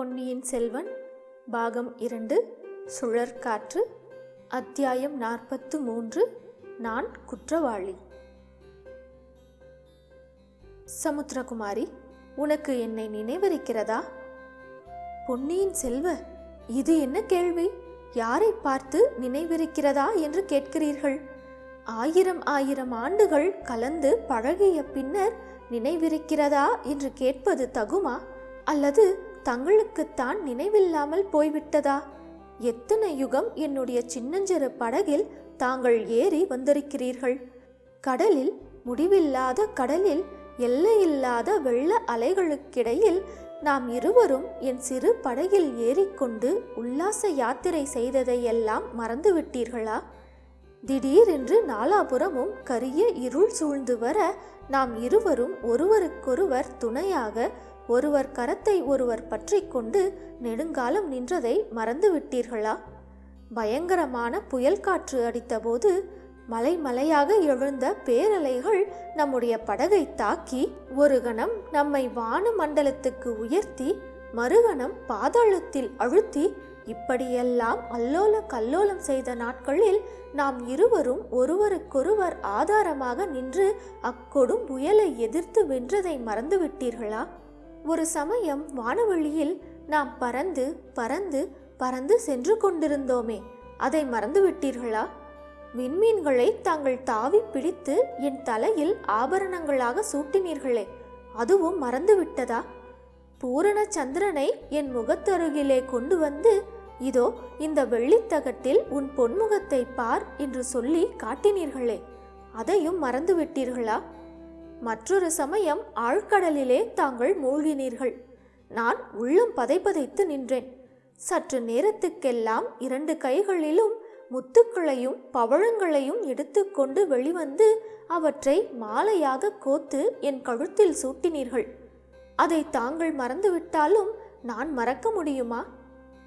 பொன்னியின் செல்வன் பாகம் இரண்டு சுழற்காற்று அத்தியாயம் நாற்பத்து மூன்று நான் குற்றவாளி. சமுத்திரகுமாரி உனக்கு என்னை நினைவிருக்கிறதா? பொன்னியின் செல்வ இது என்ன கேள்வி? யாரை பார்த்து நினைவிருக்கிறதா என்று கேட்கிறீர்கள்? ஆயிரம் ஆயிரம் ஆண்டுகள் கலந்து பழகிய பின்னர் நினைவிருக்கிறதா என்று கேட்பது தகுமா? அல்லது தங்களுக்குத்தான் நினைவில்லாமல் போய்விட்டதா? எத்தனை யுகம் என்னுடைய சின்னஞ்சிறு படகில் தாங்கள் ஏறி வந்திருக்கிறீர்கள்? கடலில் முடிவில்லாத கடலில் எல்லையில்லாத வெள்ள அலைகளுக்கிடையில் நாம் இருவரும் என் சிறு படகில் ஏறிக்கொண்டு உல்லாச யாத்திரை செய்ததையெல்லாம் மறந்துவிட்டீர்களா? திடீரென்று நாலாபுறமும் கரிய இருள் சூழ்ந்து வர நாம் இருவரும் ஒருவருக்கொருவர் துணையாக ஒருவர் கரத்தை ஒருவர் பற்றி கொண்டு நெடுங்காலம் நின்றதை மறந்துவிட்டீர்களா? பயங்கரமான புயல் காற்று அடித்தபோது மலை மலையாக எழுந்த பேரலைகள் நம்முடைய படகை தாக்கி ஒரு கணம் நம்மை வான மண்டலத்துக்கு உயர்த்தி மறுகணம் பாதாளத்தில் அழுத்தி இப்படியெல்லாம் அல்லோல கல்லோலம் செய்த நாட்களில் நாம் இருவரும் ஒருவருக்கொருவர் ஆதாரமாக நின்று அக்கொடும் புயலை எதிர்த்து வென்றதை மறந்துவிட்டீர்களா? ஒரு சமயம் வானவெளியில் நாம் பறந்து பறந்து பறந்து சென்று கொண்டிருந்தோமே. அதை மறந்துவிட்டீர்களா? விண்மீன்களை தாங்கள் தாவி பிடித்து என் தலையில் ஆபரணங்களாக சூட்டினீர்களே அதுவும் மறந்துவிட்டதா? பூரண சந்திரனை என் முகத்தருகிலே கொண்டு வந்து இதோ இந்த வெள்ளித்தகட்டில் உன் பொன்முகத்தை பார் என்று சொல்லி காட்டினீர்களே அதையும் மறந்துவிட்டீர்களா? மற்றொரு சமயம் ஆழ்கடலிலே தாங்கள் மூழ்கினீர்கள். நான் உள்ளம் பதைப்பதைத்து நின்றேன். சற்று நேரத்துக்கெல்லாம் இரண்டு கைகளிலும் முத்துக்களையும் பவழங்களையும் எடுத்துக்கொண்டு வெளிவந்து அவற்றை மாலையாக கோத்து என் கழுத்தில் சூட்டினீர்கள். அதை தாங்கள் மறந்துவிட்டாலும் நான் மறக்க முடியுமா?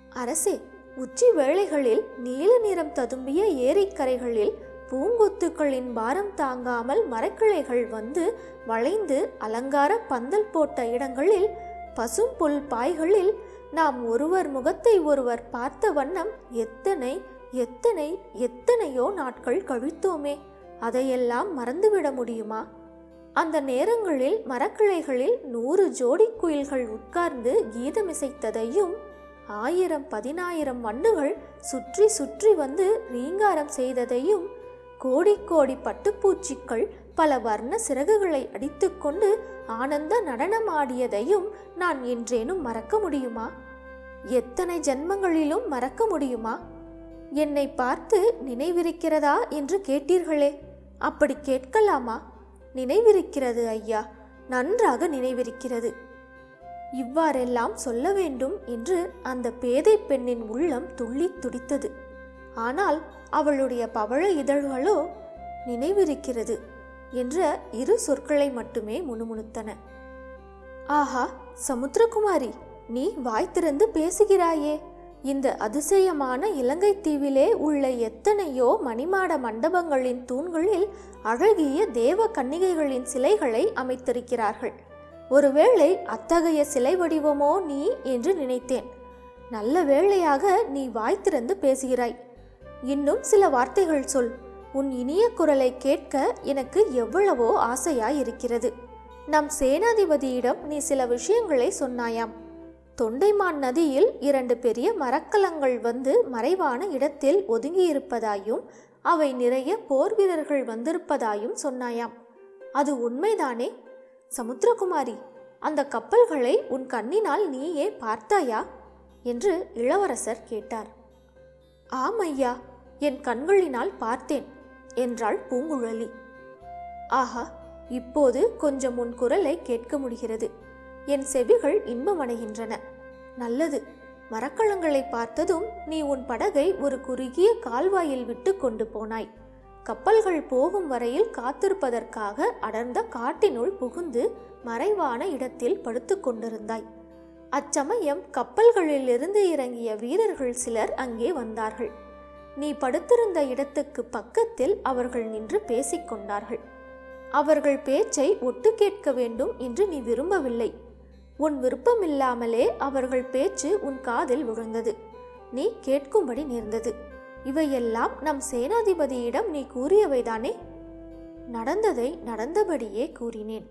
அரசே உச்சி வேளைகளில் நீல நிறம் ததும்பிய ஏரிக்கரைகளில் பூங்கொத்துக்களின் பாரம் தாங்காமல் மரக்கிளைகள் வந்து வளைந்து அலங்கார பந்தல் போட்ட இடங்களில் பசும் புல் பாய்களில் நாம் ஒருவர் முகத்தை ஒருவர் பார்த்த வண்ணம் எத்தனை எத்தனை எத்தனையோ நாட்கள் கழித்தோமே அதையெல்லாம் மறந்துவிட முடியுமா? அந்த நேரங்களில் மரக்கிளைகளில் நூறு ஜோடி குயில்கள் உட்கார்ந்து கீதமிசைத்ததையும் ஆயிரம் பதினாயிரம் மண்ணுகள் சுற்றி சுற்றி வந்து ரீங்காரம் செய்ததையும் கோடி கோடி பட்டுப்பூச்சிக்கள் பல வர்ண சிறகுகளை அடித்துக்கொண்டு ஆனந்த நடனமாடியதையும் நான் என்றேனும் மறக்க முடியுமா? எத்தனை ஜென்மங்களிலும் மறக்க முடியுமா? என்னை பார்த்து நினைவிருக்கிறதா என்று கேட்டீர்களே அப்படி கேட்கலாமா? நினைவிருக்கிறது ஐயா நன்றாக நினைவிருக்கிறது. இவ்வாறெல்லாம் சொல்ல வேண்டும் என்று அந்த பேதை பெண்ணின் உள்ளம் துள்ளி துடித்தது. ஆனால் அவளுடைய பவழ இதழ்களோ நினைவிருக்கிறது என்ற இரு சொற்களை மட்டுமே முணுமுணுத்தன. ஆஹா சமுத்திரகுமாரி நீ வாய் திறந்து பேசுகிறாயே. இந்த அதிசயமான இலங்கை தீவிலே உள்ள எத்தனையோ மணிமாட மண்டபங்களின் தூண்களில் அழகிய தேவ கன்னிகைகளின் சிலைகளை அமைத்திருக்கிறார்கள். ஒருவேளை அத்தகைய சிலை வடிவமோ நீ என்று நினைத்தேன். நல்ல வேளையாக நீ வாய் திறந்து பேசுகிறாய். இன்னும் சில வார்த்தைகள் சொல். உன் இனிய குரலை கேட்க எனக்கு எவ்வளவோ ஆசையாய் இருக்கிறது நம் சேனாதிபதியிடம் நீ சில விஷயங்களை சொன்னாயாம். தொண்டைமான் நதியில் இரண்டு பெரிய மரக்கலங்கள் வந்து மறைவான இடத்தில் ஒதுங்கியிருப்பதாயும் அவை நிறைய போர் வீரர்கள் வந்திருப்பதாயும் சொன்னாயாம். அது உண்மைதானே? சமுத்திரகுமாரி அந்த கப்பல்களை உன் கண்ணினால் நீயே பார்த்தாயா? என்று இளவரசர் கேட்டார். ஆம் ஐயா என் கண்களினால் பார்த்தேன் என்றாள் பூங்குழலி. ஆஹா இப்போது கொஞ்சம் உன் குரலை கேட்க முடிகிறது. என் செவிகள் இன்பமடைகின்றன. நல்லது மரக்கலங்களை பார்த்ததும் நீ உன் படகை ஒரு குறுகிய கால்வாயில் விட்டு கொண்டு போனாய். கப்பல்கள் போகும் வரையில் காத்திருப்பதற்காக அடர்ந்த காட்டினுள் புகுந்து மறைவான இடத்தில் படுத்து கொண்டிருந்தாய். அச்சமயம் கப்பல்களிலிருந்து இறங்கிய வீரர்கள் சிலர் அங்கே வந்தார்கள். நீ படுத்திருந்த இடத்துக்கு பக்கத்தில் அவர்கள் நின்று பேசிக்கொண்டார்கள். அவர்கள் பேச்சை ஒட்டு கேட்க வேண்டும் என்று நீ விரும்பவில்லை. உன் விருப்பமில்லாமலே அவர்கள் பேச்சு உன் காதில் விழுந்தது. நீ கேட்கும்படி நேர்ந்தது. இவையெல்லாம் நம் சேனாதிபதியிடம் நீ கூறியவைதானே? நடந்ததை நடந்தபடியே கூறினேன்.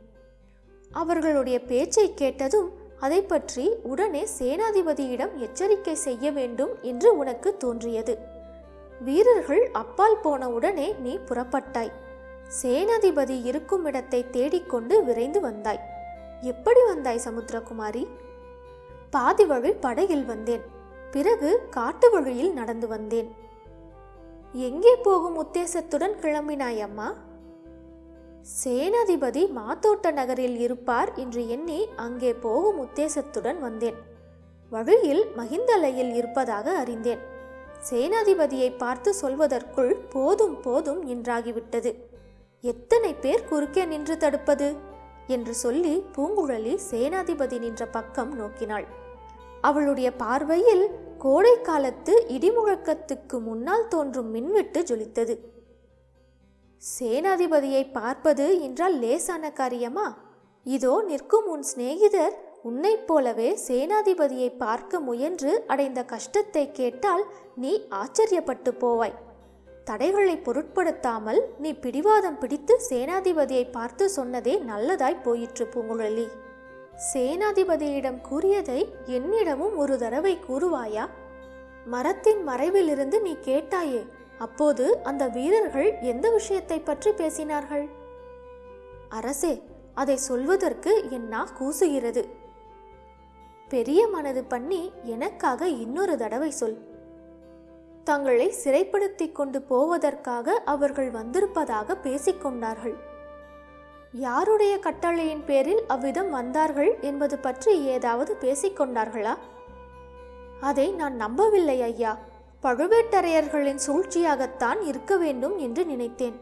அவர்களுடைய பேச்சை கேட்டதும் அதை பற்றி உடனே சேனாதிபதியிடம் எச்சரிக்கை செய்ய வேண்டும் என்று உனக்கு தோன்றியது. வீரர்கள் அப்பால் போன உடனே நீ புறப்பட்டாய். சேனாதிபதி இருக்கும் இடத்தை தேடிக்கொண்டு விரைந்து வந்தாய். எப்படி வந்தாய் சமுத்திரகுமாரி? பாதி வழி படகில் வந்தேன். பிறகு காட்டு வழியில் நடந்து வந்தேன். எங்கே போகும் உத்தேசத்துடன் கிளம்பினாய் அம்மா? சேனாதிபதி மாத்தோட்ட நகரில் இருப்பார் என்று எண்ணி அங்கே போகும் உத்தேசத்துடன் வந்தேன். வழியில் மகிந்தலையில் இருப்பதாக அறிந்தேன். சேனாதிபதியை பார்த்து சொல்வதற்குள் போதும் போதும் என்றாகிவிட்டது. எத்தனை பேர் குறுக்கே நின்று தடுப்பது? என்று சொல்லி பூங்குழலி சேனாதிபதி நின்ற பக்கம் நோக்கினாள். அவளுடைய பார்வையில் கோடை காலத்து இடிமுழக்கத்துக்கு முன்னால் தோன்றும் மின்வெட்டு ஜொலித்தது. சேனாதிபதியை பார்ப்பது என்றால் லேசான காரியமா? இதோ நிற்கும் உன் சிநேகிதர் உன்னைப் போலவே சேனாதிபதியை பார்க்க முயன்று அடைந்த கஷ்டத்தை கேட்டால் நீ ஆச்சரியப்பட்டு போவாய். தடைகளை பொருட்படுத்தாமல் நீ பிடிவாதம் பிடித்து சேனாதிபதியை பார்த்து சொன்னதே நல்லதாய் போயிற்று பூங்குழலி. சேனாதிபதியிடம் கூறியதை என்னிடமும் ஒரு தடவை கூறுவாயா? மரத்தின் மறைவிலிருந்து நீ கேட்டாயே அப்போது அந்த வீரர்கள் எந்த விஷயத்தை பற்றி பேசினார்கள்? அரசே அதை சொல்வதற்கு என் நா கூசுகிறது? பெரிய மனது பண்ணி எனக்காக இன்னொரு தடவை சொல். தங்களை சிறைப்படுத்தி கொண்டு போவதற்காக அவர்கள் வந்திருப்பதாக பேசிக்கொண்டார்கள் யாருடைய கட்டளையின் பேரில் அவ்விதம் வந்தார்கள் என்பது பற்றி ஏதாவது பேசிக்கொண்டார்களா அதை நான் நம்பவில்லை ஐயா. பழுவேட்டரையர்களின் சூழ்ச்சியாகத்தான் இருக்க வேண்டும் என்று நினைத்தேன்.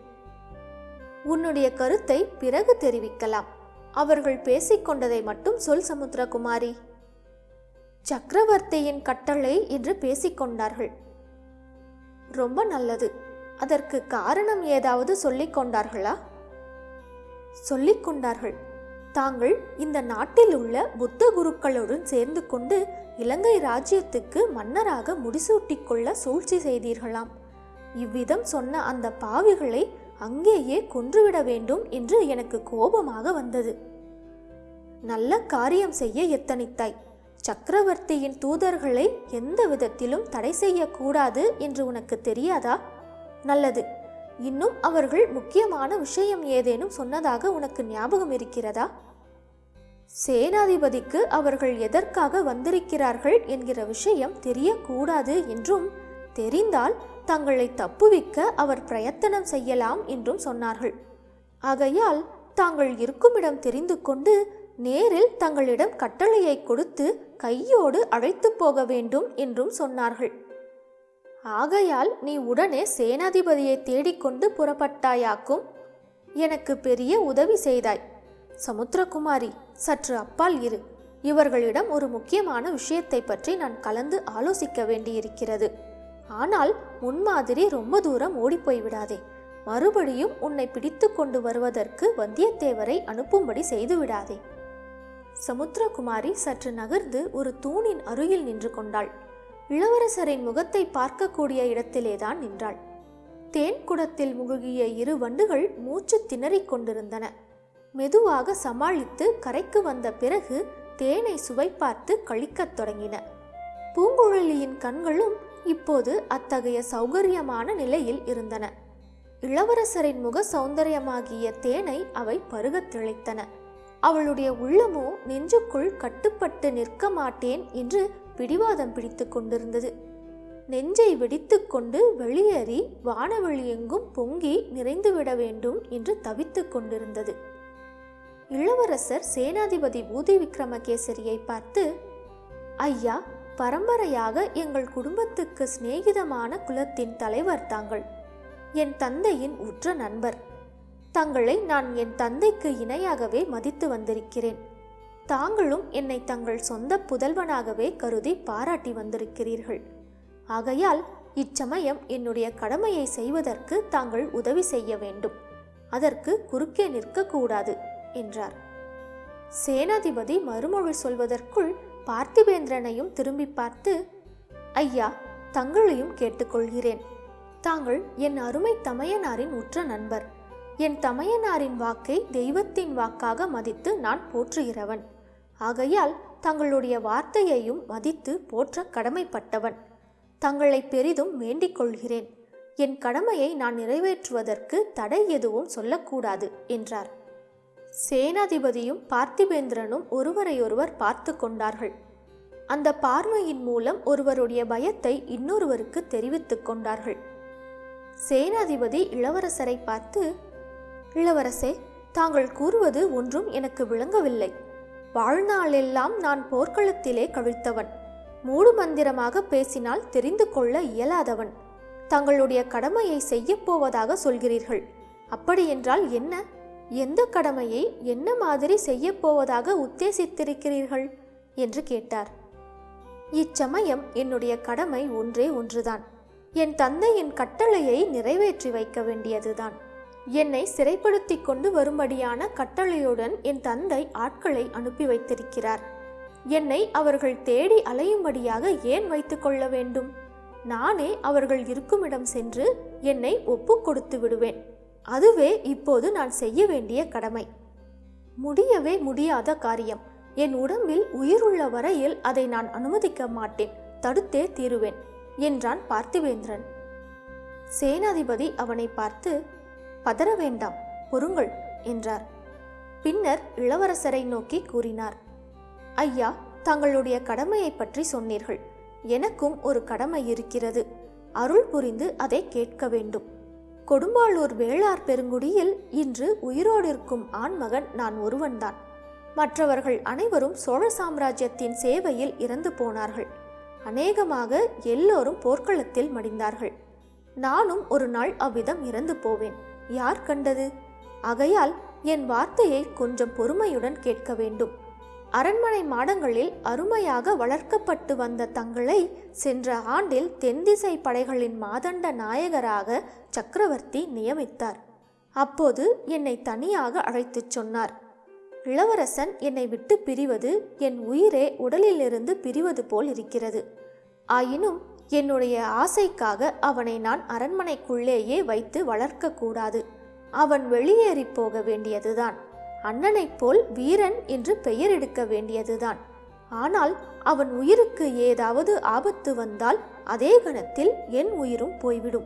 உன்னுடைய கருத்தை பிறகு தெரிவிக்கலாம். அவர்கள் பேசிக்கொண்டதை மட்டும் சொல் சமுத்திரகுமாரி. சக்கரவர்த்தியின் கட்டளை என்று பேசிக்கொண்டார்கள். ரொம்ப நல்லது. அதற்கு காரணம் ஏதாவது சொல்லிக் கொண்டார்களா? சொல்லிக் கொண்டார்கள். தாங்கள் இந்த நாட்டில் உள்ள புத்த குருக்களுடன் சேர்ந்து கொண்டு இலங்கை ராஜ்யத்துக்கு மன்னராக முடிசூட்டிக்கொள்ள சூழ்ச்சி செய்தீர்களாம். இவ்விதம் சொன்ன அந்த பாவிகளை அங்கேயே கொன்றுவிட வேண்டும் என்று எனக்கு கோபமாக வந்தது. நல்ல காரியம் செய்ய எத்தனித்தாய்? சக்கரவர்த்தியின் தூதர்களை எந்த விதத்திலும் தடை செய்யக்கூடாது என்று உனக்கு தெரியாதா? நல்லது. இன்னும் அவர்கள் முக்கியமான விஷயம் ஏதேனும் சொன்னதாக உனக்கு ஞாபகம் இருக்கிறதா? சேனாதிபதிக்கு அவர்கள் எதற்காக வந்திருக்கிறார்கள் என்கிற விஷயம் தெரியக்கூடாது என்றும் தெரிந்தால் தங்களை தப்புவிக்க அவர் பிரயத்தனம் செய்யலாம் என்றும் சொன்னார்கள். ஆகையால் தாங்கள் இருக்குமிடம் தெரிந்து கொண்டு நேரில் தங்களிடம் கட்டளையை கொடுத்து கையோடு அழைத்து போக வேண்டும் என்றும் சொன்னார்கள். ஆகையால் நீ உடனே சேனாதிபதியை தேடிக்கொண்டு புறப்பட்டாயாக்கும். எனக்கு பெரிய உதவி செய்தாய். சமுத்திரகுமாரி சற்று அப்பால் இரு. இவர்களிடம் ஒரு முக்கியமான விஷயத்தை பற்றி நான் கலந்து ஆலோசிக்க வேண்டியிருக்கிறது. ஆனால் முன்மாதிரி ரொம்ப தூரம் ஓடிப்போய் விடாதே. மறுபடியும் உன்னை பிடித்து கொண்டு வருவதற்கு வந்தியத்தேவரை அனுப்பும்படி செய்து விடாதே. சமுத்திரகுமாரி சற்று நகர்ந்து ஒரு தூணின் அருகில் நின்று கொண்டாள். இளவரசரின் முகத்தை பார்க்கக்கூடிய இடத்திலேதான் நின்றாள். தேன் குடத்தில் முழுகிய இரு வண்டுகள் மூச்சு திணறிக் கொண்டிருந்தன. மெதுவாக சமாளித்து கரைக்கு வந்த பிறகு தேனை சுவை பார்த்து கழிக்கத் தொடங்கின. பூங்குழலியின் கண்களும் இப்போது அத்தகைய சௌகரியமான நிலையில் இருந்தன. இளவரசரின் முக சௌந்தரியமாகிய தேனை அவை பருகத் திளைத்தன. அவளுடைய உள்ளமோ நெஞ்சுக்குள் கட்டுப்பட்டு நிற்க மாட்டேன் என்று பிடிவாதம் பிடித்து கொண்டிருந்தது. நெஞ்சை வெடித்துக்கொண்டு வெளியேறி வானவெளி எங்கும் பொங்கி நிறைந்துவிட வேண்டும் என்று தவித்துக் கொண்டிருந்தது. இளவரசர் சேனாதிபதி பூதி விக்ரமகேசரியை பார்த்து ஐயா பரம்பரையாக எங்கள் குடும்பத்துக்கு சிநேகிதமான குலத்தின் தலைவர் தாங்கள். என் தந்தையின் உற்ற நண்பர். தங்களை நான் என் தந்தைக்கு இணையாகவே மதித்து வந்திருக்கிறேன். தாங்களும் என்னை தங்கள் சொந்த புதல்வனாகவே கருதி பாராட்டி வந்திருக்கிறீர்கள். ஆகையால் இச்சமயம் என்னுடைய கடமையை செய்வதற்கு தாங்கள் உதவி செய்ய வேண்டும். அதற்கு குறுக்கே நிற்கக்கூடாது என்றார். சேனாதிபதி மறுமொழி சொல்வதற்குள் பார்த்திபேந்திரனையும் திரும்பி பார்த்து ஐயா தங்களையும் கேட்டுக்கொள்கிறேன். தாங்கள் என் அருமை தமையனாரின் உற்ற நண்பர். என் தமையனாரின் வாக்கை தெய்வத்தின் வாக்காக மதித்து நான் போற்றுகிறவன். ஆகையால் தங்களுடைய வார்த்தையையும் மதித்து போற்ற கடமைப்பட்டவன். தங்களை பெரிதும் வேண்டிக் கொள்கிறேன். என் கடமையை நான் நிறைவேற்றுவதற்கு தடை எதுவும் சொல்லக்கூடாது என்றார். சேனாதிபதியும் பார்த்திபேந்திரனும் ஒருவரையொருவர் பார்த்து கொண்டார்கள். அந்த பார்வையின் மூலம் ஒருவருடைய பயத்தை இன்னொருவருக்கு தெரிவித்துக் கொண்டார்கள். சேனாதிபதி இளவரசரை பார்த்து இளவரசே தாங்கள் கூறுவது ஒன்றும் எனக்கு விளங்கவில்லை. வாழ்நாளெல்லாம் நான் போர்க்களத்திலே கழித்தவன் மூடு மந்திரமாக பேசினால் தெரிந்து கொள்ள இயலாதவன். தங்களுடைய கடமையை செய்யப் போவதாக சொல்கிறீர்கள். அப்படியென்றால் என்ன? எந்த கடமையை என்ன மாதிரி செய்யப் போவதாக உத்தேசித்திருக்கிறீர்கள்? என்று கேட்டார். இச்சமயம் என்னுடைய கடமை ஒன்றே ஒன்றுதான். என் தந்தையின் கட்டளையை நிறைவேற்றி வைக்க வேண்டியதுதான். என்னை சிறைப்படுத்தி கொண்டு வரும்படியான கட்டளையுடன் என் தந்தை ஆட்களை அனுப்பி வைத்திருக்கிறார். என்னை அவர்கள் தேடி அலையும்படியாக ஏன் வைத்துக் கொள்ள வேண்டும்? நானே அவர்கள் இருக்குமிடம் சென்று என்னை ஒப்பு கொடுத்து விடுவேன். அதுவே இப்போது நான் செய்ய வேண்டிய கடமை. முடியவே முடியாத காரியம். என் உடம்பில் உயிருள்ள வரையில் அதை நான் அனுமதிக்க மாட்டேன். தடுத்தே தீருவேன் என்றான் பார்த்திவேந்திரன். சேனாதிபதி அவனை பார்த்து பதற வேண்டாம் பொறுங்கள் என்றார். பின்னர் இளவரசரை நோக்கி கூறினார் ஐயா தங்களுடைய கடமையை பற்றி சொன்னீர்கள். எனக்கும் ஒரு கடமை இருக்கிறது. அருள் புரிந்து அதை கேட்க வேண்டும். கொடும்பாளூர் வேளார் பெருங்குடியில் இன்று உயிரோடு இருக்கும் ஆண்மகன் நான் ஒருவன்தான். மற்றவர்கள் அனைவரும் சோழ சாம்ராஜ்யத்தின் சேவையில் இறந்து போனார்கள். அநேகமாக எல்லோரும் போர்க்களத்தில் மடிந்தார்கள். நானும் ஒரு நாள் அவ்விதம் இறந்து போவேன். யார் கண்டது? ஆகையால் என் வார்த்தையை கொஞ்சம் பொறுமையுடன் கேட்க வேண்டும். அரண்மனை மாடங்களில் அருமையாக வளர்க்கப்பட்டு வந்த தங்களை சென்ற ஆண்டில் தென்திசை படைகளின் மாதண்ட நாயகராக சக்கரவர்த்தி நியமித்தார். அப்போது என்னை தனியாக அழைத்துச் சொன்னார். இளவரசன் என்னை விட்டு பிரிவது என் உயிரே உடலிலிருந்து பிரிவது போல் இருக்கிறது. ஆயினும் என்னுடைய ஆசைக்காக அவனை நான் அரண்மனைக்குள்ளேயே வைத்து வளர்க்கக்கூடாது. அவன் வெளியேறி போக வேண்டியதுதான். அண்ணனைப் போல் வீரன் என்று பெயர் எடுக்க வேண்டியதுதான். ஆனால் அவன் உயிருக்கு ஏதாவது ஆபத்து வந்தால் அதே கணத்தில் என் உயிரும் போய்விடும்.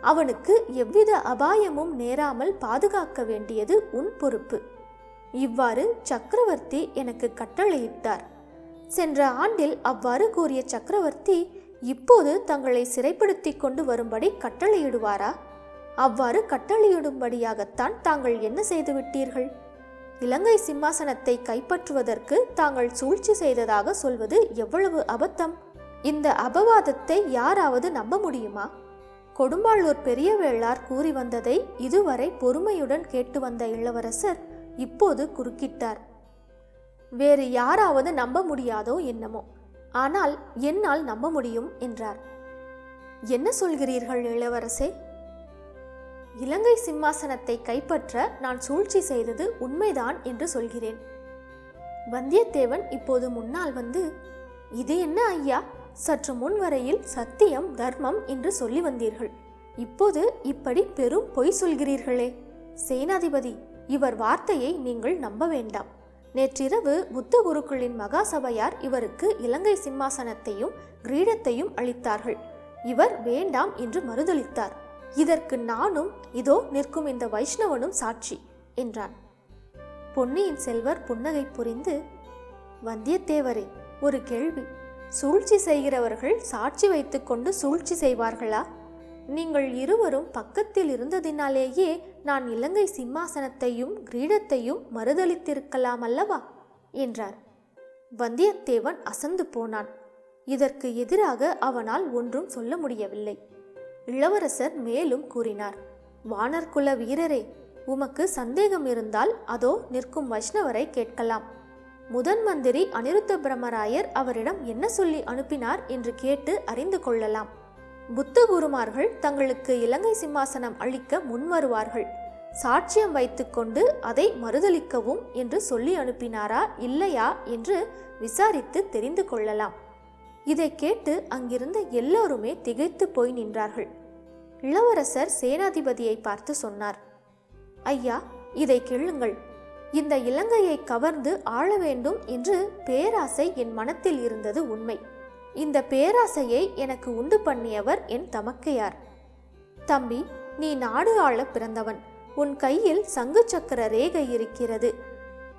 அவனுக்கு எவ்வித அபாயமும் நேராமல் பாதுகாக்க வேண்டியது உன் பொறுப்பு. இவ்வாறு சக்கரவர்த்தி எனக்கு கட்டளையிட்டார். சென்ற ஆண்டில் அவ்வாறு கூறிய சக்கரவர்த்தி இப்போது தங்களை சிறைப்படுத்தி கொண்டு வரும்படி கட்டளையிடுவாரா? அவ்வாறு கட்டளையிடும்படியாகத்தான் தாங்கள் என்ன செய்துவிட்டீர்கள்? இலங்கை சிம்மாசனத்தை கைப்பற்றுவதற்கு தாங்கள் சூழ்ச்சி செய்ததாக சொல்வது எவ்வளவு அபத்தம்? இந்த அபவாதத்தை யாராவது நம்ப முடியுமா? கொடும்பாளூர் பெரிய வேளார் கூறி வந்ததை இதுவரை பொறுமையுடன் கேட்டு வந்த இளவரசர் இப்போது குறுக்கிட்டார். வேறு யாராவது நம்ப முடியாதோ என்னமோ. ஆனால் என்னால் நம்ப முடியும் என்றார். என்ன சொல்கிறீர்கள் இளவரசே? இலங்கை சிம்மாசனத்தை கைப்பற்ற நான் சூழ்ச்சி செய்தது உண்மைதான் என்று சொல்கிறேன். வந்தியத்தேவன் இப்போது முன்னால் வந்து இது என்ன ஐயா? சற்று முன் வரையில் சத்தியம் தர்மம் என்று சொல்லி வந்தீர்கள். இப்போது இப்படி பெரும் பொய் சொல்கிறீர்களே. சேனாதிபதி இவர் வார்த்தையை நீங்கள் நம்ப வேண்டாம். நேற்றிரவு புத்த குருக்களின் மகாசபையார் இவருக்கு இலங்கை சிம்மாசனத்தையும் கிரீடத்தையும் அளித்தார்கள். இவர் வேண்டாம் என்று மறுதளித்தார் இதற்கு நானும் இதோ நிற்கும் இந்த வைஷ்ணவனும் சாட்சி என்றான். பொன்னியின் செல்வர் புன்னகை புரிந்து வந்தியத்தேவரே ஒரு கேள்வி. சூழ்ச்சி செய்கிறவர்கள் சாட்சி வைத்துக்கொண்டு சூழ்ச்சி செய்வார்களா? நீங்கள் இருவரும் பக்கத்தில் இருந்ததினாலேயே நான் இலங்கை சிம்மாசனத்தையும் கிரீடத்தையும் மறுதளித்திருக்கலாம் அல்லவா? என்றார். வந்தியத்தேவன் அசந்து போனான். இதற்கு எதிராக அவனால் ஒன்றும் சொல்ல முடியவில்லை. இளவரசர் மேலும் கூறினார் வானர்குல வீரரே உமக்கு சந்தேகம் இருந்தால் அதோ நிற்கும் வைஷ்ணவரை கேட்கலாம். முதன் மந்திரி அனிருத்த பிரம்மராயர் அவரிடம் என்ன சொல்லி அனுப்பினார் என்று கேட்டு அறிந்து கொள்ளலாம். புத்த குருமார்கள் தங்களுக்கு இலங்கை சிம்மாசனம் அளிக்க முன்வருவார்கள். சாட்சியம் வைத்துக்கொண்டு அதை மறுதளிக்கவும் என்று சொல்லி அனுப்பினாரா இல்லையா என்று விசாரித்து தெரிந்து கொள்ளலாம். இதை கேட்டு அங்கிருந்த எல்லோருமே திகைத்து போய் நின்றார்கள். இளவரசர் சேனாதிபதியை பார்த்து சொன்னார் ஐயா இதை கேளுங்கள். இந்த இலங்கையை கவர்ந்து ஆள வேண்டும் என்று பேராசை என் மனத்தில் இருந்தது உண்மை. இந்த பேராசையை எனக்கு உண்டு பண்ணியவர் என் தமக்கையார். தம்பி நீ நாடு ஆள பிறந்தவன். உன் கையில் சங்கு சக்கர ரேகை இருக்கிறது.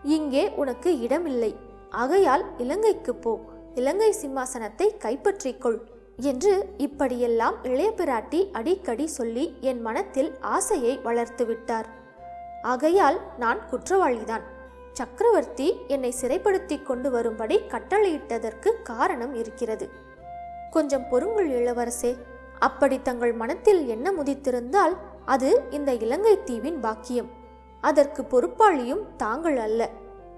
இங்கே உனக்கு இடமில்லை. ஆகையால் இலங்கைக்கு போ. இலங்கை சிம்மாசனத்தை கைப்பற்றிக்கொள் என்று இப்படியெல்லாம் இளைய பிராட்டி அடிக்கடி சொல்லி என் மனத்தில் ஆசையை வளர்த்துவிட்டார். ஆகையால் நான் குற்றவாளிதான். சக்கரவர்த்தி என்னை சிறைப்படுத்தி கொண்டு வரும்படி கட்டளையிட்டதற்கு காரணம் இருக்கிறது. கொஞ்சம் பொறுங்கள் இளவரசே. அப்படி தங்கள் மனத்தில் என்ன முதித்திருந்தால் அது இந்த இலங்கை தீவின் பாக்கியம். அதற்கு பொறுப்பாளியும் தாங்கள் அல்ல.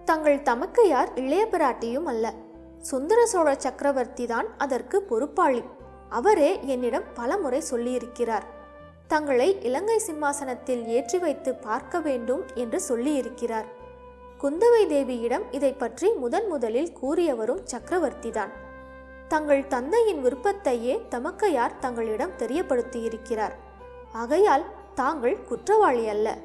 தங்கள் தமக்கையார் இளைய பிராட்டியும் அல்ல. சுந்தர சோழ சக்கரவர்த்தி தான் அதற்கு பொறுப்பாளி. அவரே என்னிடம் பலமுறை சொல்லியிருக்கிறார். தங்களை இலங்கை சிம்மாசனத்தில் ஏற்றி வைத்து பார்க்க வேண்டும் என்று சொல்லியிருக்கிறார். குந்தவை தேவியிடம் இதை பற்றி முதன் முதலில் கூறியவரும் சக்கரவர்த்திதான். தங்கள் தந்தையின் விருப்பத்தையே தமக்கையார் தங்களிடம் தெரியப்படுத்தியிருக்கிறார். ஆகையால் தாங்கள் குற்றவாளி அல்ல.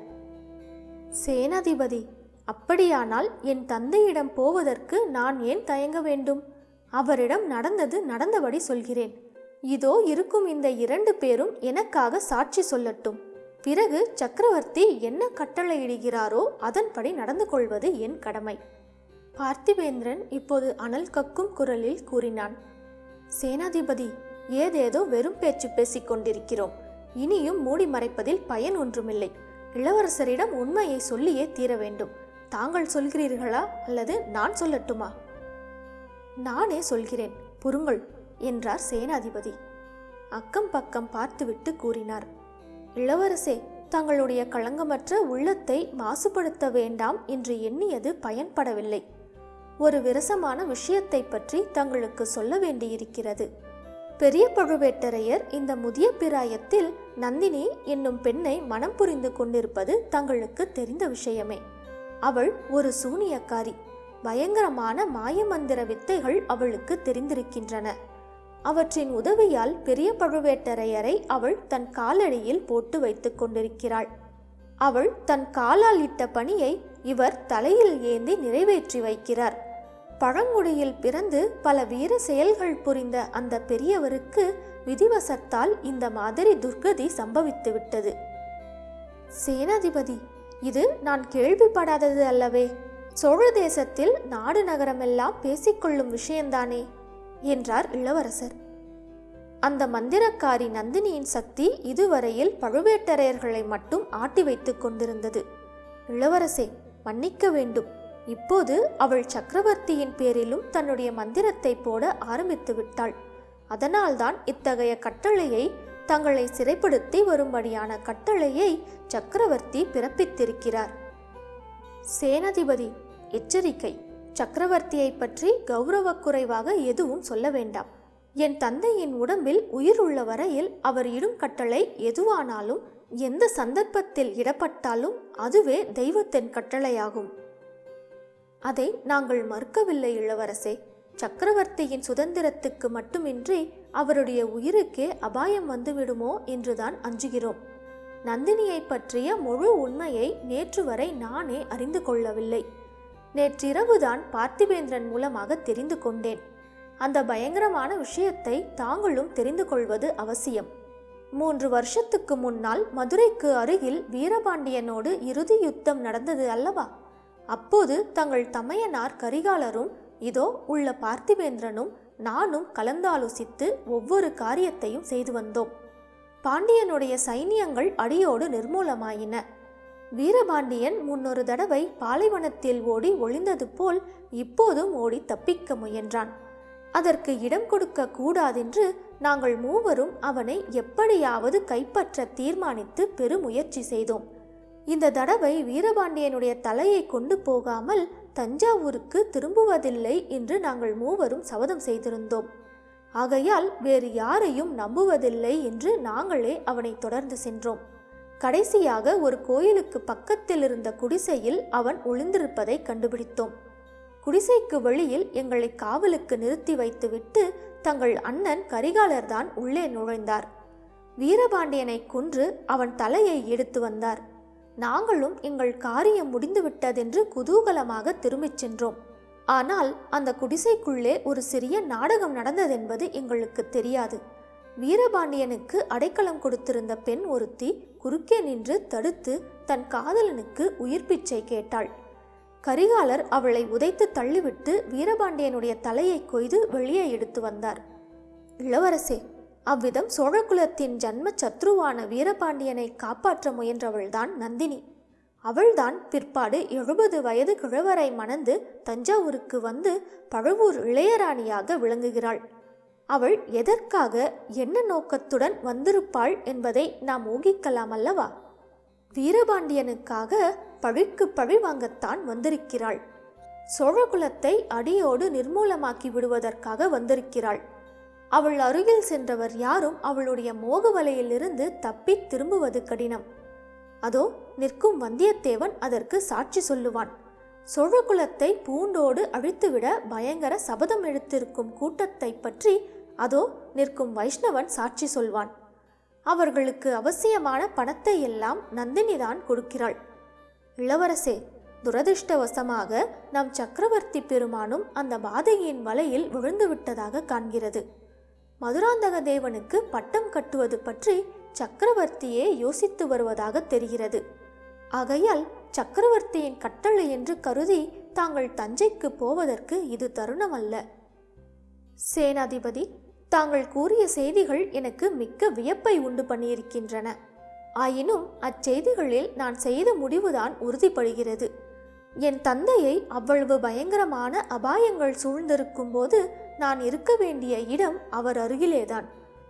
சேனாதிபதி அப்படியானால் என் தந்தையிடம் போவதற்கு நான் ஏன் தயங்க வேண்டும்? அவரிடம் நடந்தது நடந்தபடி சொல்கிறேன். இதோ இருக்கும் இந்த இரண்டு பேரும் எனக்காக சாட்சி சொல்லட்டும். பிறகு சக்கரவர்த்தி என்ன கட்டளையிடுகிறாரோ அதன்படி நடந்து கொள்வது என் கடமை. பார்த்திபேந்திரன் இப்போது அனல் கக்கும் குரலில் கூறினான் சேனாதிபதி ஏதேதோ வெறும் பேச்சு பேசிக் கொண்டிருக்கிறோம். இனியும் மூடி மறைப்பதில் பயன் ஒன்றுமில்லை. இளவரசரிடம் உண்மையை சொல்லியே தீர வேண்டும். தாங்கள் சொல்கிறீர்களா அல்லது நான் சொல்லட்டுமா? நானே சொல்கிறேன். புருங்கள் என்றார் சேனாதிபதி. அக்கம் பக்கம் பார்த்துவிட்டு கூறினார். இளவரசே தங்களுடைய களங்கமற்ற உள்ளத்தை மாசுபடுத்த வேண்டாம் என்று எண்ணியது பயன்படவில்லை. ஒரு விரசமான விஷயத்தை பற்றி தங்களுக்கு சொல்ல வேண்டியிருக்கிறது. பெரிய பழுவேட்டரையர் இந்த முதிய பிராயத்தில் நந்தினி என்னும் பெண்ணை மனம் புரிந்து கொண்டிருப்பது தங்களுக்கு தெரிந்த விஷயமே. அவள் ஒரு சூனியக்காரி. பயங்கரமான மாயமந்திர வித்தைகள் அவளுக்கு தெரிந்திருக்கின்றன. அவற்றின் உதவியால் பெரிய பழுவேட்டரையரை அவள் தன் காலடியில் போட்டு வைத்துக் கொண்டிருக்கிறாள். அவள் தன் காலால் இட்ட பணியை இவர் தலையில் ஏந்தி நிறைவேற்றி வைக்கிறார். பழங்குடியில் பிறந்து பல வீர செயல்கள் புரிந்த அந்த பெரியவருக்கு விதிவசத்தால் இந்த மாதிரி துர்கதி சம்பவித்து விட்டது. சேனாதிபதி இது நான் கேள்விப்படாதது அல்லவே. சோழ தேசத்தில் நாடு நகரமெல்லாம் பேசிக்கொள்ளும் விஷயம்தானே. என்றார் இளவரசர். அந்த மந்திரக்காரி நந்தினியின் சக்தி இதுவரையில் பழுவேட்டரையர்களை மட்டும் ஆட்டி வைத்துக் கொண்டிருந்தது. இளவரசே மன்னிக்க வேண்டும். இப்போது அவள் சக்கரவர்த்தியின் பேரிலும் தன்னுடைய மந்திரத்தை போட ஆரம்பித்து விட்டாள். அதனால்தான் இத்தகைய கட்டளையை தங்களை சிறைப்படுத்தி வரும்படியான கட்டளையை சக்கரவர்த்தி பிறப்பித்திருக்கிறார். சேனாதிபதி எச்சரிக்கை. சக்கரவர்த்தியை பற்றி கௌரவக் குறைவாக எதுவும் சொல்ல வேண்டாம். என் தந்தையின் உடம்பில் உயிர் உள்ள வரையில் அவர் இடும் கட்டளை எதுவானாலும் எந்த சந்தர்ப்பத்தில் இடப்பட்டாலும் அதுவே தெய்வத்தின் கட்டளையாகும். அதை நாங்கள் மறுக்கவில்லை இளவரசே. சக்கரவர்த்தியின் சுதந்திரத்துக்கு மட்டுமின்றி அவருடைய உயிருக்கே அபாயம் வந்துவிடுமோ என்றுதான் அஞ்சுகிறோம். நந்தினியை பற்றிய முழு உண்மையை நேற்று வரை நானே அறிந்து கொள்ளவில்லை. நேற்றிரவுதான் பார்த்திபேந்திரன் மூலமாக தெரிந்து கொண்டேன். அந்த பயங்கரமான விஷயத்தை தாங்களும் தெரிந்து கொள்வது அவசியம். மூன்று வருஷத்துக்கு முன்னால் மதுரைக்கு அருகில் வீரபாண்டியனோடு இறுதி யுத்தம் நடந்தது அல்லவா? அப்போது தங்கள் தமையனார் கரிகாலரும் இதோ உள்ள பார்த்திபேந்திரனும் நானும் கலந்தாலோசித்து ஒவ்வொரு காரியத்தையும் செய்து வந்தோம். பாண்டியனுடைய சைனியங்கள் அடியோடு நிர்மூலமாயின. வீரபாண்டியன் முன்னொரு தடவை பாலைவனத்தில் ஓடி ஒளிந்தது போல் இப்போதும் ஓடி தப்பிக்க முயன்றான். அதற்கு இடம் கொடுக்க கூடாதென்று நாங்கள் மூவரும் அவனை எப்படியாவது கைப்பற்ற தீர்மானித்து பெருமுயற்சி செய்தோம். இந்த தடவை வீரபாண்டியனுடைய தலையை கொண்டு போகாமல் தஞ்சாவூருக்கு திரும்புவதில்லை என்று நாங்கள் மூவரும் சபதம் செய்திருந்தோம். ஆகையால் வேறு யாரையும் நம்புவதில்லை என்று நாங்களே அவனை தொடர்ந்து சென்றோம். கடைசியாக ஒரு கோயிலுக்கு பக்கத்தில் இருந்த குடிசையில் அவன் ஒளிந்திருப்பதை கண்டுபிடித்தோம். குடிசைக்கு வெளியில் எங்களை காவலுக்கு நிறுத்தி வைத்துவிட்டு தங்கள் அண்ணன் கரிகாலர்தான் உள்ளே நுழைந்தார். வீரபாண்டியனை கொன்று அவன் தலையை எடுத்து வந்தார். நாங்களும் எங்கள் காரியம் முடிந்துவிட்டதென்று குதூகலமாக திரும்பிச் சென்றோம். ஆனால் அந்த குடிசைக்குள்ளே ஒரு சிறிய நாடகம் நடந்ததென்பது எங்களுக்கு தெரியாது. வீரபாண்டியனுக்கு அடைக்கலம் கொடுத்திருந்த பெண் ஒருத்தி குறுக்கே நின்று தடுத்து தன் காதலனுக்கு உயிர் பிச்சை கேட்டாள். கரிகாலர் அவளை உதைத்து தள்ளிவிட்டு வீரபாண்டியனுடைய தலையை கொய்து வெளியே எடுத்து வந்தார். இளவரசே அவ்விதம் சோழகுலத்தின் ஜன்ம சத்ருவான வீரபாண்டியனை காப்பாற்ற முயன்றவள்தான் நந்தினி. அவள்தான் பிற்பாடு எழுபது வயது கிழவரை மணந்து தஞ்சாவூருக்கு வந்து பழுவூர் இளையராணியாக விளங்குகிறாள். அவள் எதற்காக என்ன நோக்கத்துடன் வந்திருப்பாள் என்பதை நாம் ஊகிக்கலாம் அல்லவா? வீரபாண்டியனுக்காக பழிக்கு பழி வாங்கத்தான் வந்திருக்கிறாள். சோழகுலத்தை அடியோடு நிர்மூலமாக்கி விடுவதற்காக வந்திருக்கிறாள். அவள் அருகில் சென்றவர் யாரும் அவளுடைய மோக வலையிலிருந்து தப்பி திரும்புவது கடினம். அதோ நிற்கும் வந்தியத்தேவன் அதற்கு சாட்சி சொல்லுவான். சோழகுலத்தை பூண்டோடு அழித்துவிட பயங்கர சபதம் எடுத்திருக்கும் கூட்டத்தை பற்றி அதோ நிற்கும் வைஷ்ணவன் சாட்சி சொல்வான். அவர்களுக்கு அவசியமான பணத்தை எல்லாம் நந்தினிதான் கொடுக்கிறாள். இளவரசே துரதிர்ஷ்டவசமாக நம் சக்கரவர்த்தி பெருமானும் அந்த பாதையின் வலையில் விழுந்து விட்டதாக காண்கிறது. மதுராந்தக தேவனுக்கு பட்டம் கட்டுவது பற்றி சக்கரவர்த்தியே யோசித்து வருவதாக தெரிகிறது. ஆகையால் சக்கரவர்த்தியின் கட்டளை என்று கருதி தாங்கள் தஞ்சைக்கு போவதற்கு இது தருணம் அல்ல சேனாதிபதி தாங்கள் கூறிய செய்திகள் எனக்கு மிக்க வியப்பை உண்டு பண்ணியிருக்கின்றன. ஆயினும் அச்செய்திகளில் நான் செய்த முடிவுதான் உறுதிப்படுகிறது. என் தந்தையை அவ்வளவு பயங்கரமான அபாயங்கள் சூழ்ந்திருக்கும் போது நான் இருக்க வேண்டிய இடம் அவர் அருகிலேதான்.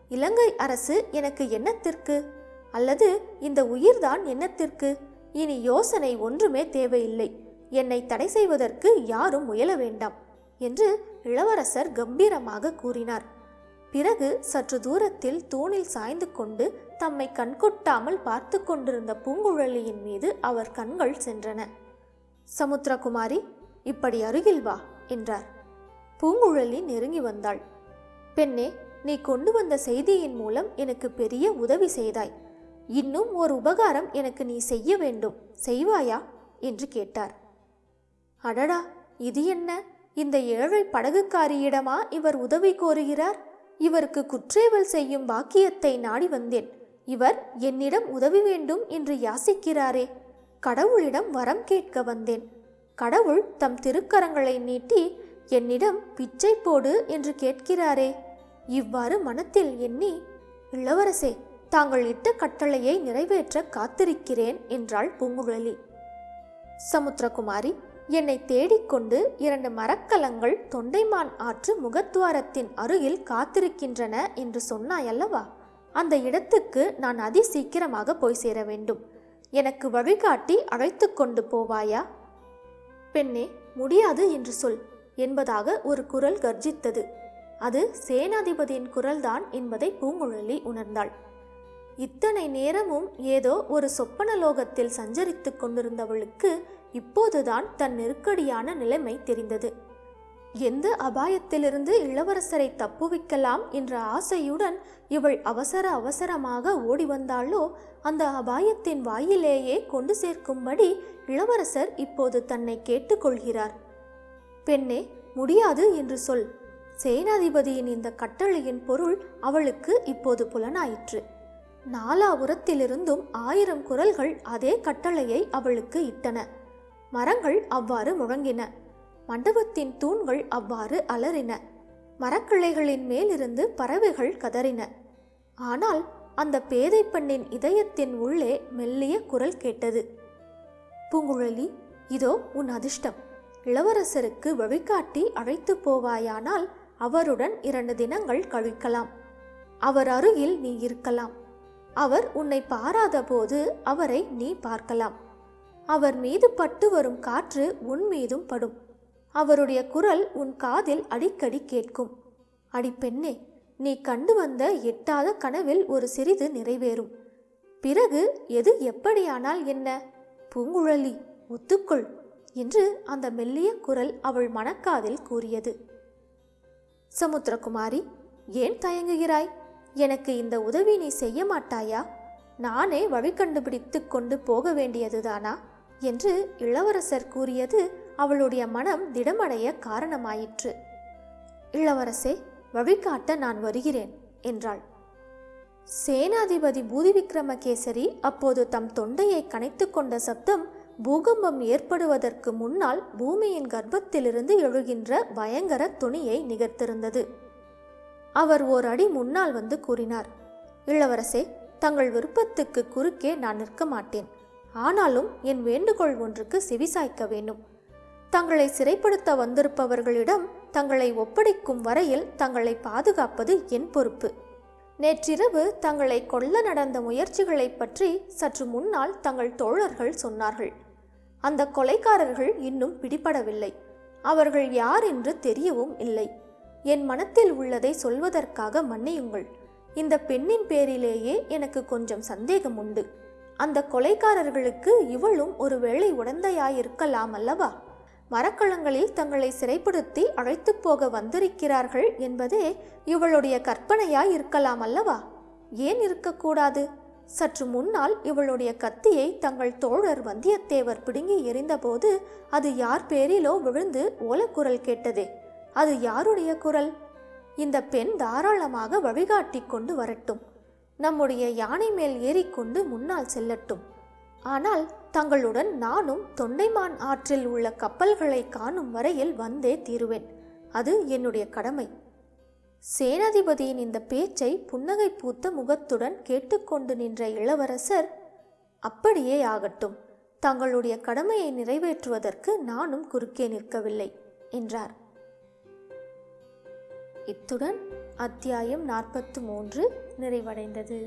இலங்கை அரசு எனக்கு என்னத்திற்கு? அல்லது இந்த உயிர்தான் என்னத்திற்கு? இனி யோசனை ஒன்றுமே தேவையில்லை. என்னை தடை செய்வதற்கு யாரும் முயல வேண்டாம் என்று இளவரசர் கம்பீரமாக கூறினார். பிறகு சற்று தூரத்தில் தூணில் சாய்ந்து கொண்டு தம்மை கண்கொட்டாமல் பார்த்து கொண்டிருந்த பூங்குழலியின் மீது அவர் கண்கள் சென்றன. சமுத்திரகுமாரி இப்படி அருகில் வா என்றார். பூங்குழலி நெருங்கி வந்தாள். பெண்ணே நீ கொண்டு வந்த செய்தியின் மூலம் எனக்கு பெரிய உதவி செய்தாய். இன்னும் ஒரு உபகாரம் எனக்கு நீ செய்ய வேண்டும். செய்வாயா? என்று கேட்டார். அடடா இது என்ன? இந்த ஏழை படகுக்காரியிடமா இவர் உதவி கோருகிறார்? இவருக்கு குற்றேவல் செய்யும் பாக்கியத்தை நாடி வந்தேன். இவர் என்னிடம் உதவி வேண்டும் என்று யாசிக்கிறாரே. கடவுளிடம் வரம் கேட்க வந்தேன். கடவுள் தம் திருக்கரங்களை நீட்டி என்னிடம் பிச்சை போடு என்று கேட்கிறாரே. இவ்வாறு மனத்தில் எண்ணி இளவரசே தாங்கள் இட்ட கட்டளையை நிறைவேற்ற காத்திருக்கிறேன் என்றாள் பூங்குழலி. சமுத்திரகுமாரி என்னை தேடிக்கொண்டு இரண்டு மரக்கலங்கள் தொண்டைமான் ஆற்று முகத்துவாரத்தின் அருகில் காத்திருக்கின்றன என்று சொன்னாயல்லவா? அந்த இடத்துக்கு நான் அதி சீக்கிரமாக போய் சேர வேண்டும். எனக்கு வழிகாட்டி அழைத்து கொண்டு போவாயா? பெண்ணே முடியாது என்று சொல் என்பதாக ஒரு குரல் கர்ஜித்தது. அது சேனாதிபதியின் குரல்தான் என்பதை பூங்குழலி உணர்ந்தாள். இத்தனை நேரமும் ஏதோ ஒரு சொப்பன லோகத்தில் சஞ்சரித்துக் கொண்டிருந்தவளுக்கு இப்போதுதான் தன் நெருக்கடியான நிலைமை தெரிந்தது. எந்த அபாயத்திலிருந்து இளவரசரை தப்புவிக்கலாம் என்ற ஆசையுடன் இவள் அவசர அவசரமாக ஓடி வந்தாளோ அந்த அபாயத்தின் வாயிலேயே கொண்டு சேர்க்கும்படி இளவரசர் இப்போது தன்னை கேட்டுக்கொள்கிறார் பெண்ணே முடியாது என்று சொல். சேனாதிபதியின் இந்த கட்டளையின் பொருள் அவளுக்கு இப்போது புலனாயிற்று. நாலாபுரத்திலிருந்தும் ஆயிரம் குரல்கள் அதே கட்டளையை அவளுக்கு இட்டன. மரங்கள் அவ்வாறு முழங்கின. மண்டபத்தின் தூண்கள் அவ்வாறு அலறின. மரக்கிளைகளின் மேலிருந்து பறவைகள் கதறின. ஆனால் அந்த பேதை பெண்ணின் இதயத்தின் உள்ளே மெல்லிய குரல் கேட்டது. பூங்குழலி இதோ உன் அதிர்ஷ்டம். இளவரசருக்கு வழிகாட்டி அழைத்து போவாயானால் அவருடன் இரண்டு தினங்கள் கழிக்கலாம். அவர் அருகில் நீ இருக்கலாம். அவர் உன்னை பாராத போது அவரை நீ பார்க்கலாம். அவர் மீது பட்டு வரும் காற்று உன் மீதும் படும். அவருடைய குரல் உன் காதில் அடிக்கடி கேட்கும். அடி பெண்ணே நீ கண்டு வந்த எட்டாத கனவில் ஒரு சிறிது நிறைவேறும். பிறகு எது எப்படியானால் என்ன? பூங்குழலி ஒத்துக்கொள் என்று அந்த மெல்லிய குரல் அவள் மனக்காதில் கூறியது. சமுத்திரகுமாரி ஏன் தயங்குகிறாய்? எனக்கு இந்த உதவி நீ செய்ய மாட்டாயா? நானே வழி கண்டுபிடித்து கொண்டு போக வேண்டியதுதானா? என்று இளவரசர் கூறியது அவளுடைய மனம் திடமடைய காரணமாயிற்று. இளவரசே வழிகாட்ட நான் வருகிறேன் என்றாள். சேனாதிபதி பூதி விக்ரமகேசரி அப்போது தம் தொண்டையை கனைத்து கொண்ட சப்தம் பூகம்பம் ஏற்படுவதற்கு முன்னால் பூமியின் கர்ப்பத்திலிருந்து எழுகின்ற பயங்கர துணியை நிகர்த்திருந்தது. அவர் ஓர் அடி முன்னால் வந்து கூறினார் இளவரசே தங்கள் விருப்பத்துக்கு குறுக்கே நான் நிற்க மாட்டேன். ஆனாலும் என் வேண்டுகோள் ஒன்றுக்கு செவிசாய்க்க வேண்டும். தங்களை சிறைப்படுத்த வந்திருப்பவர்களிடம் தங்களை ஒப்படைக்கும் வரையில் தங்களை பாதுகாப்பது என் பொறுப்பு. நேற்றிரவு தங்களை கொல்ல நடந்த முயற்சிகளைப் பற்றி சற்று முன்னால் தங்கள் தோழர்கள் சொன்னார்கள். அந்த கொலைக்காரர்கள் இன்னும் பிடிபடவில்லை. அவர்கள் யார் என்று தெரியவும் இல்லை. என் மனத்தில் உள்ளதை சொல்வதற்காக மன்னியுங்கள். இந்த பெண்ணின் பேரிலேயே எனக்கு கொஞ்சம் சந்தேகம் உண்டு. அந்த கொலைக்காரர்களுக்கு இவளும் ஒருவேளை உடந்தையாயிருக்கலாம் அல்லவா? மரக்கலங்களில் தங்களை சிறைப்படுத்தி அழைத்து போக வந்திருக்கிறார்கள் என்பதே இவளுடைய கற்பனையாய் இருக்கலாம் அல்லவா? ஏன் இருக்கக்கூடாது? சற்று முன்னால் இவளுடைய கத்தியை தங்கள் தோழர் வந்தியத்தேவர் பிடுங்கி எறிந்தபோது அது யார் பேரிலோ விழுந்து ஓலக்குரல் கேட்டதே. அது யாருடைய குரல்? இந்த பெண் தாராளமாக வழிகாட்டி கொண்டு வரட்டும். நம்முடைய யானை மேல் ஏறிக்கொண்டு முன்னால் செல்லட்டும். ஆனால் தங்களுடன் நானும் தொண்டைமான் ஆற்றில் உள்ள கப்பல்களை காணும் வரையில் வந்தே தீருவேன். அது என்னுடைய கடமை. சேனாதிபதியின் இந்த பேச்சை புன்னகை பூத்த முகத்துடன் கேட்டுக்கொண்டு நின்ற இளவரசர் அப்படியே ஆகட்டும். தங்களுடைய கடமையை நிறைவேற்றுவதற்கு நானும் குறுக்கே நிற்கவில்லை என்றார். இத்துடன் அத்தியாயம் நாற்பத்து மூன்று நிறைவடைந்தது.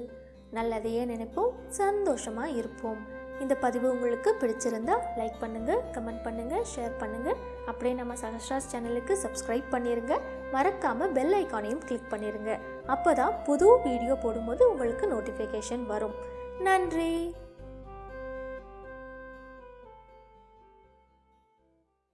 நல்லதையே நினைப்போம் சந்தோஷமாக இருப்போம். இந்த பதிவு உங்களுக்கு பிடிச்சிருந்தா லைக் பண்ணுங்கள் கமெண்ட் பண்ணுங்கள் ஷேர் பண்ணுங்கள் அப்படியே நம்ம சஹஸ்ராஸ் சேனலுக்கு சப்ஸ்கிரைப் பண்ணிடுங்க மறக்காமல் பெல் ஐக்கானையும் கிளிக் அப்போ தான் புது வீடியோ போடும்போது உங்களுக்கு நோட்டிஃபிகேஷன் வரும். நன்றி!